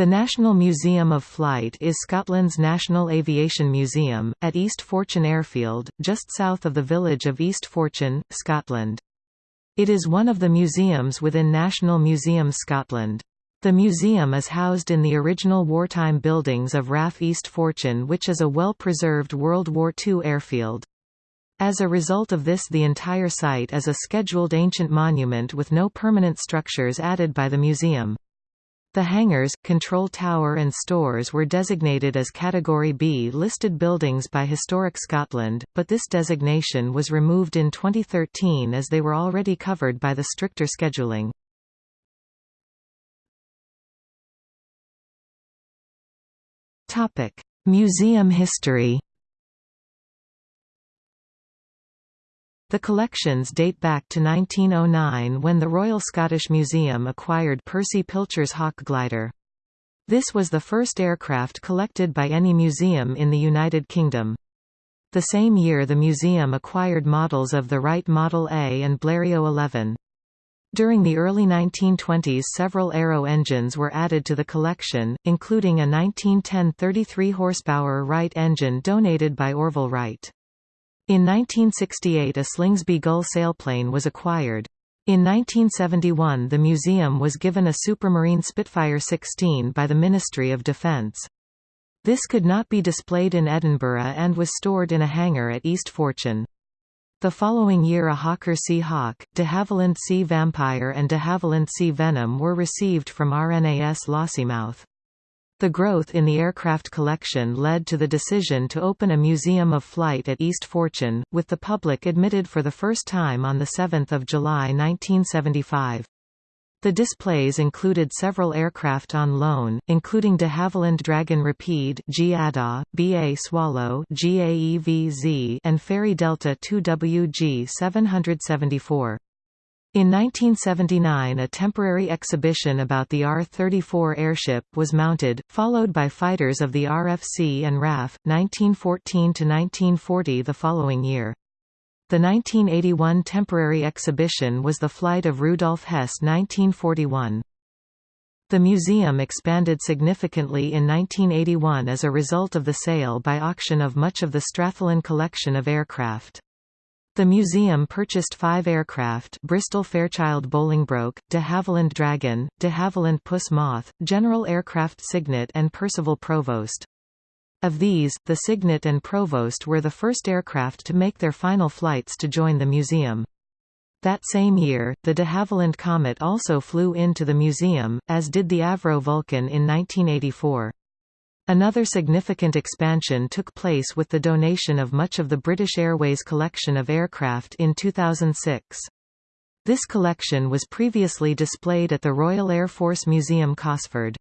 The National Museum of Flight is Scotland's national aviation museum, at East Fortune Airfield, just south of the village of East Fortune, Scotland. It is one of the museums within National Museums Scotland. The museum is housed in the original wartime buildings of RAF East Fortune which is a well-preserved World War II airfield. As a result of this the entire site is a scheduled ancient monument with no permanent structures added by the museum. The hangars, control tower and stores were designated as Category B listed buildings by Historic Scotland, but this designation was removed in 2013 as they were already covered by the stricter scheduling. Museum history The collections date back to 1909 when the Royal Scottish Museum acquired Percy Pilcher's Hawk glider. This was the first aircraft collected by any museum in the United Kingdom. The same year the museum acquired models of the Wright Model A and Blériot 11. During the early 1920s several aero engines were added to the collection, including a 1910 33 horsepower Wright engine donated by Orville Wright. In 1968 a Slingsby Gull sailplane was acquired. In 1971 the museum was given a Supermarine Spitfire 16 by the Ministry of Defence. This could not be displayed in Edinburgh and was stored in a hangar at East Fortune. The following year a Hawker Sea Hawk, de Havilland Sea Vampire and de Havilland Sea Venom were received from RNAS Lossiemouth. The growth in the aircraft collection led to the decision to open a museum of flight at East Fortune, with the public admitted for the first time on 7 July 1975. The displays included several aircraft on loan, including de Havilland Dragon Rapide GADA, BA Swallow GAEVZ and Fairey Delta 2WG 774. In 1979 a temporary exhibition about the R-34 airship was mounted, followed by fighters of the RFC and RAF, 1914–1940 the following year. The 1981 temporary exhibition was the flight of Rudolf Hess 1941. The museum expanded significantly in 1981 as a result of the sale by auction of much of the Strathallan collection of aircraft. The museum purchased five aircraft Bristol Fairchild Bolingbroke, de Havilland Dragon, de Havilland Puss Moth, General Aircraft Cygnet and Percival Provost. Of these, the Cygnet and Provost were the first aircraft to make their final flights to join the museum. That same year, the de Havilland Comet also flew into the museum, as did the Avro Vulcan in 1984. Another significant expansion took place with the donation of much of the British Airways collection of aircraft in 2006. This collection was previously displayed at the Royal Air Force Museum Cosford.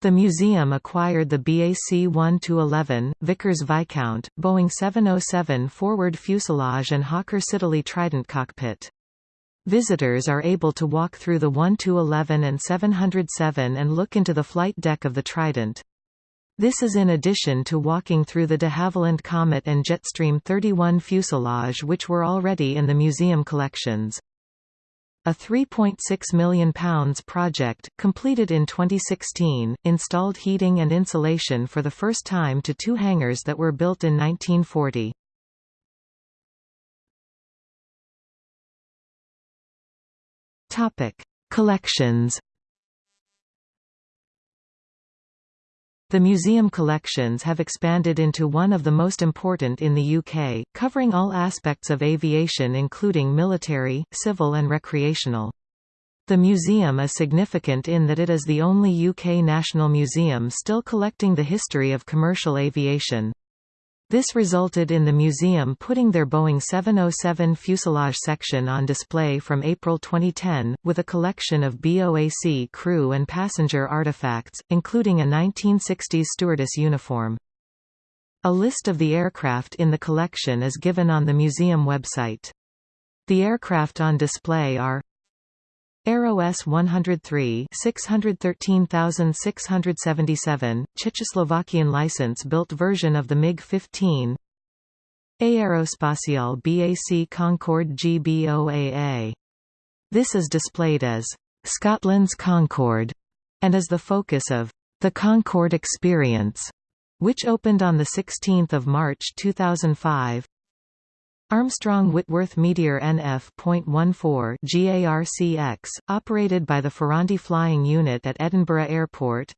The museum acquired the BAC 1-11, Vickers Viscount, Boeing 707 forward fuselage and Hawker Siddeley Trident cockpit. Visitors are able to walk through the 1-11 and 707 and look into the flight deck of the Trident. This is in addition to walking through the de Havilland Comet and Jetstream 31 fuselage which were already in the museum collections. A £3.6 million project, completed in 2016, installed heating and insulation for the first time to two hangars that were built in 1940. Collections The museum collections have expanded into one of the most important in the UK, covering all aspects of aviation including military, civil and recreational. The museum is significant in that it is the only UK national museum still collecting the history of commercial aviation. This resulted in the museum putting their Boeing 707 fuselage section on display from April 2010, with a collection of BOAC crew and passenger artifacts, including a 1960s stewardess uniform. A list of the aircraft in the collection is given on the museum website. The aircraft on display are Aero S-103 613677, Czechoslovakian license-built version of the MiG-15 Aerospatiale BAC Concorde GBOAA. This is displayed as Scotland's Concorde and is the focus of The Concorde Experience, which opened on 16 March 2005 Armstrong Whitworth Meteor NF.14 GARCX, operated by the Ferranti Flying Unit at Edinburgh Airport.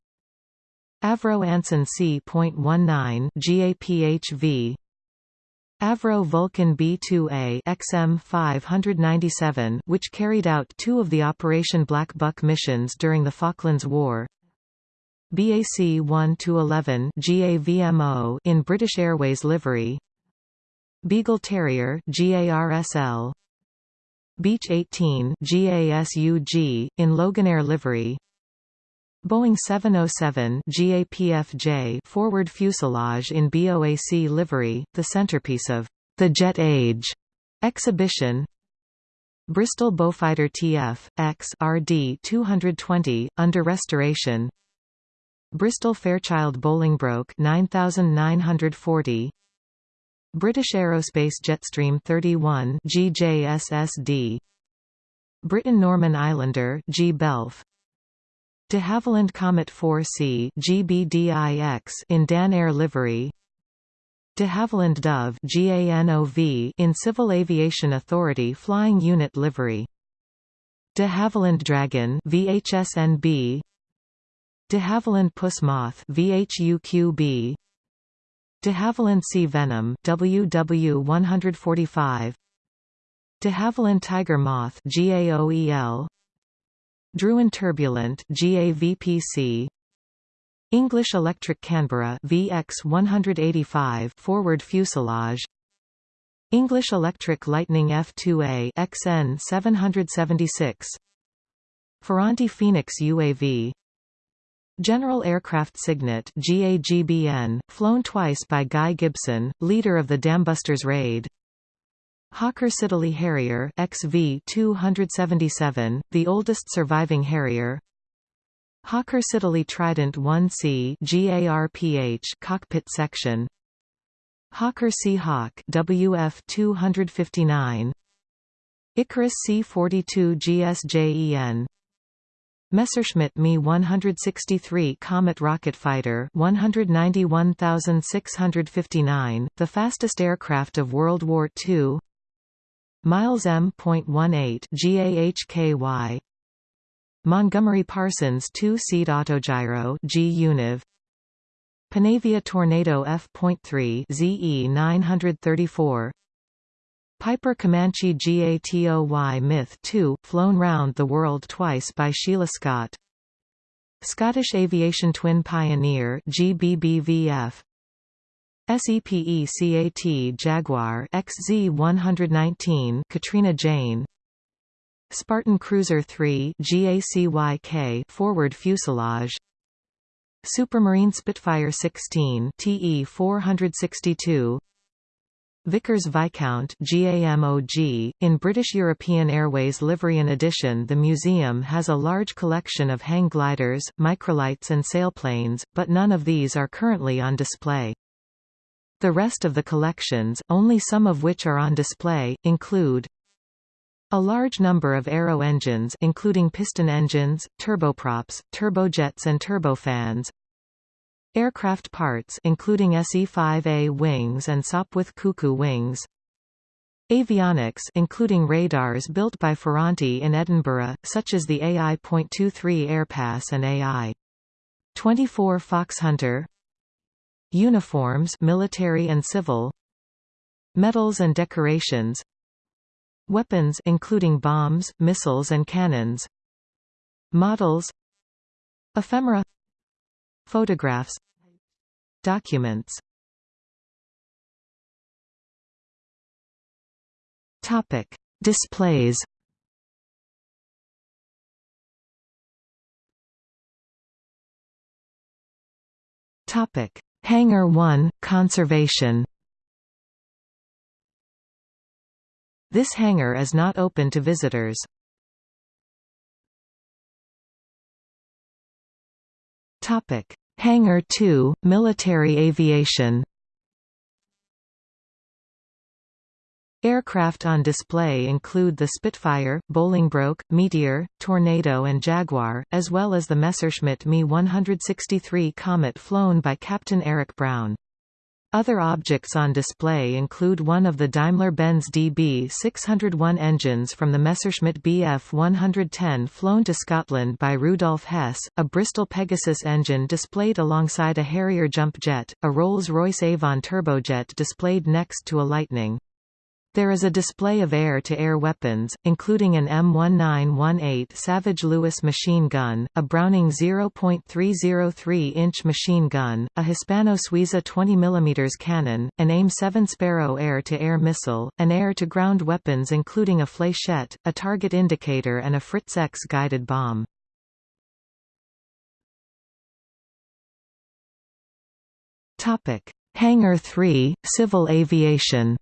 Avro Anson C.19 GAPHV Avro Vulcan B-2A XM597 which carried out two of the Operation Black Buck missions during the Falklands War. BAC 1-11 GAVMO in British Airways livery Beagle Terrier GARSL Beech 18 GASUG in Loganair livery Boeing 707 GAPFJ forward fuselage in BOAC livery, the centerpiece of the Jet Age exhibition. Bristol Beaufighter TF X RD 220 under restoration. Bristol Fairchild Bolingbroke 9940. British Aerospace Jetstream 31 GJSSD. Britten Norman Islander G Belf. De Havilland Comet 4C GBDIX in Dan Air livery. De Havilland Dove GANOV in Civil Aviation Authority Flying Unit livery. De Havilland Dragon VHSNB De Havilland Puss Moth VHUQB De Havilland Sea Venom WW145 De Havilland Tiger Moth GAOEL Druine Turbulent GAVPC English Electric Canberra VX 185 forward fuselage. English Electric Lightning F2A XN 776 Ferranti Phoenix UAV General Aircraft Cygnet GAGBN, flown twice by Guy Gibson, leader of the Dambusters raid Hawker Siddeley Harrier XV 277, the oldest surviving Harrier. Hawker Siddeley Trident 1C GARPH cockpit section. Hawker Sea Hawk WF 259. Ikarus C42 GSJEN. Messerschmitt Me 163 Komet rocket fighter 191659, the fastest aircraft of World War II. Miles M.18 GAHKY Montgomerie-Parsons two-seat autogyro G-Univ Panavia Tornado F.3 ZE 934 Piper Comanche GATOY Myth 2 flown round the world twice by Sheila Scott. Scottish Aviation Twin Pioneer GBBVF SEPECAT Jaguar XZ119 Katrina Jane. Spartan Cruiser 3 GACYK forward fuselage. Supermarine Spitfire 16 TE 462 Vickers Viscount GAMOG. In British European Airways Liveryan edition the museum has a large collection of hang gliders, microlights and sailplanes, but none of these are currently on display. The rest of the collections, only some of which are on display, include a large number of aero engines including piston engines, turboprops, turbojets and turbofans, aircraft parts including SE-5A wings and Sopwith Cuckoo wings, Avionics including radars built by Ferranti in Edinburgh, such as the AI.23 Airpass and AI-24 Foxhunter Uniforms military and civil. Medals and decorations. Weapons including bombs, missiles and cannons. Models. Ephemera Photographs Documents. Topic Displays. Topic Hangar 1 – Conservation. This hangar is not open to visitors. Hangar 2 – Military aviation Aircraft on display include the Spitfire, Bolingbroke, Meteor, Tornado and Jaguar, as well as the Messerschmitt Me 163 Komet flown by Captain Eric Brown. Other objects on display include one of the Daimler-Benz DB 601 engines from the Messerschmitt Bf 110 flown to Scotland by Rudolf Hess, a Bristol Pegasus engine displayed alongside a Harrier jump jet, a Rolls-Royce Avon turbojet displayed next to a Lightning. There is a display of air-to-air -air weapons, including an M1918 Savage Lewis machine gun, a Browning 0.303-inch machine gun, a Hispano Suiza 20 mm cannon, an AIM-7 Sparrow air-to-air -air missile, and air-to-ground weapons including a flechette, a target indicator and a Fritz X guided bomb. Hangar 3, Civil Aviation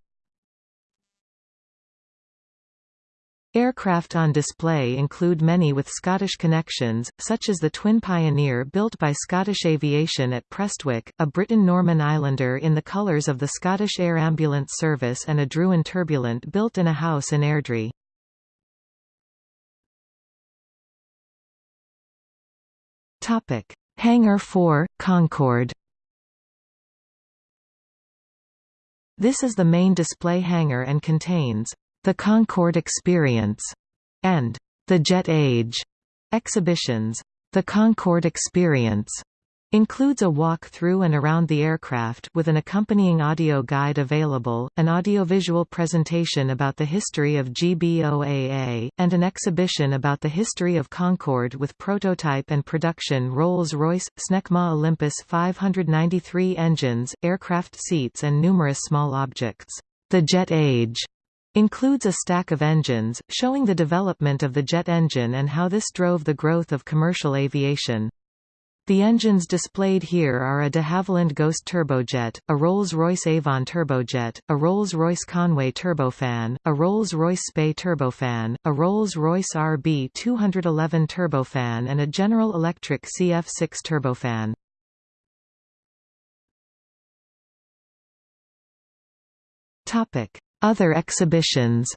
Aircraft on display include many with Scottish connections, such as the Twin Pioneer built by Scottish Aviation at Prestwick, a Britten-Norman Islander in the colours of the Scottish Air Ambulance Service and a Druine Turbulent built in a house in Airdrie. Hangar 4, Concorde This is the main display hangar and contains the Concorde Experience, and The Jet Age exhibitions. The Concorde Experience includes a walk through and around the aircraft with an accompanying audio guide available, an audiovisual presentation about the history of GBOAA, and an exhibition about the history of Concorde with prototype and production Rolls-Royce, Snecma Olympus 593 engines, aircraft seats and numerous small objects. The Jet Age Includes a stack of engines, showing the development of the jet engine and how this drove the growth of commercial aviation. The engines displayed here are a de Havilland Ghost turbojet, a Rolls-Royce Avon turbojet, a Rolls-Royce Conway turbofan, a Rolls-Royce Spey turbofan, a Rolls-Royce RB211 turbofan and a General Electric CF6 turbofan. Topic: other exhibitions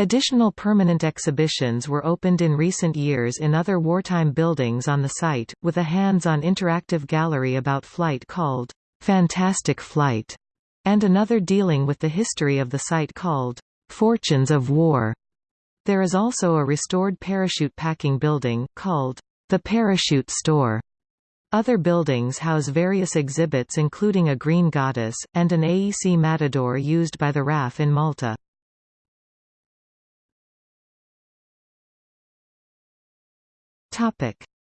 Additional permanent exhibitions were opened in recent years in other wartime buildings on the site, with a hands-on interactive gallery about flight called Fantastic Flight, and another dealing with the history of the site called Fortunes of War. There is also a restored parachute packing building, called the Parachute Store. Other buildings house various exhibits including a green goddess, and an AEC matador used by the RAF in Malta.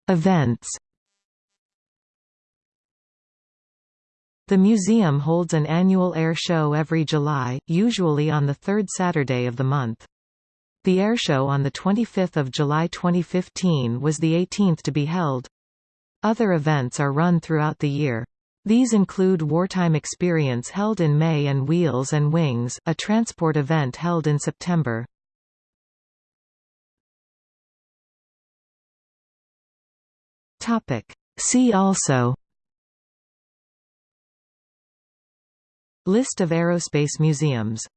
Events The museum holds an annual air show every July, usually on the third Saturday of the month. The airshow on 25 July 2015 was the 18th to be held. Other events are run throughout the year. These include Wartime Experience held in May and Wheels and Wings, a transport event held in September. See also List of aerospace museums